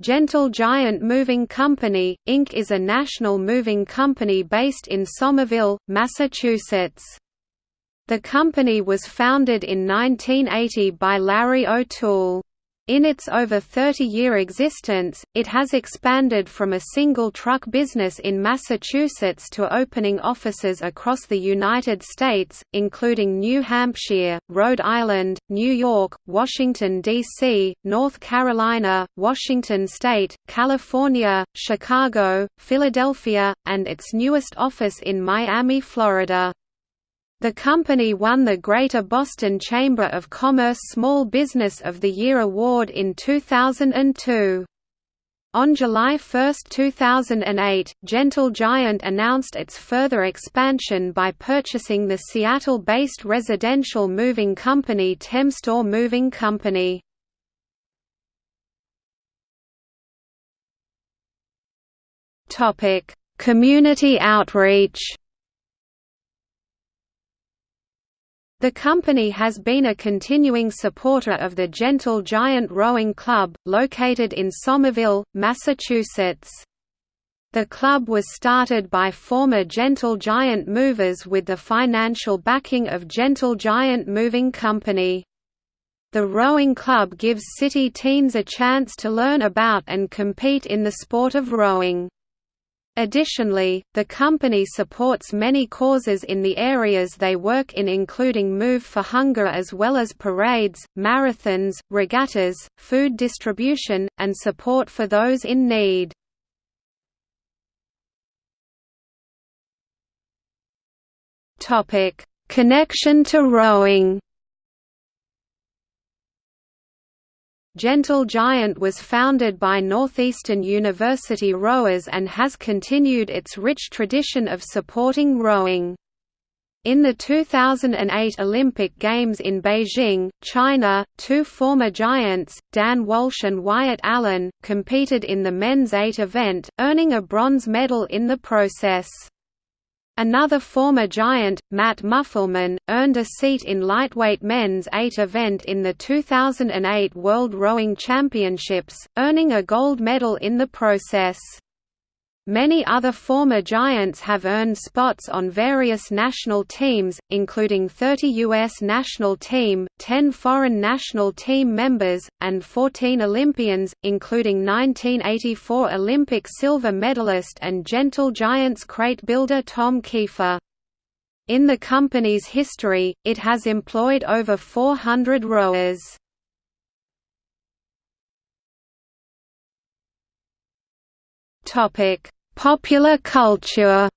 Gentle Giant Moving Company, Inc. is a national moving company based in Somerville, Massachusetts. The company was founded in 1980 by Larry O'Toole. In its over 30-year existence, it has expanded from a single truck business in Massachusetts to opening offices across the United States, including New Hampshire, Rhode Island, New York, Washington, D.C., North Carolina, Washington State, California, Chicago, Philadelphia, and its newest office in Miami, Florida. The company won the Greater Boston Chamber of Commerce Small Business of the Year award in 2002. On July 1, 2008, Gentle Giant announced its further expansion by purchasing the Seattle-based residential moving company Temstore Moving Company. Community outreach The company has been a continuing supporter of the Gentle Giant Rowing Club, located in Somerville, Massachusetts. The club was started by former Gentle Giant movers with the financial backing of Gentle Giant Moving Company. The rowing club gives city teens a chance to learn about and compete in the sport of rowing. Additionally, the company supports many causes in the areas they work in including Move for Hunger as well as parades, marathons, regattas, food distribution, and support for those in need. Connection to rowing Gentle Giant was founded by Northeastern University rowers and has continued its rich tradition of supporting rowing. In the 2008 Olympic Games in Beijing, China, two former Giants, Dan Walsh and Wyatt Allen, competed in the men's eight event, earning a bronze medal in the process. Another former Giant, Matt Muffelman, earned a seat in lightweight men's 8 event in the 2008 World Rowing Championships, earning a gold medal in the process. Many other former Giants have earned spots on various national teams, including 30 U.S. national team, 10 foreign national team members, and 14 Olympians, including 1984 Olympic silver medalist and Gentle Giants crate builder Tom Kiefer. In the company's history, it has employed over 400 rowers. Topic Popular culture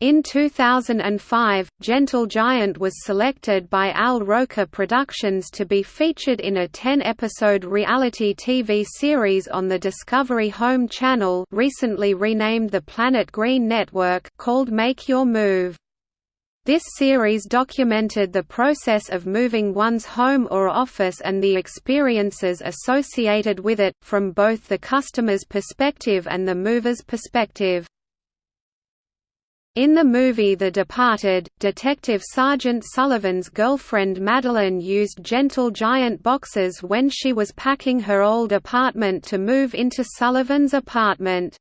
In 2005, Gentle Giant was selected by Al Roker Productions to be featured in a 10-episode reality TV series on the Discovery Home channel recently renamed the Planet Green Network called Make Your Move. This series documented the process of moving one's home or office and the experiences associated with it, from both the customer's perspective and the mover's perspective. In the movie The Departed, Detective Sergeant Sullivan's girlfriend Madeline used Gentle Giant boxes when she was packing her old apartment to move into Sullivan's apartment.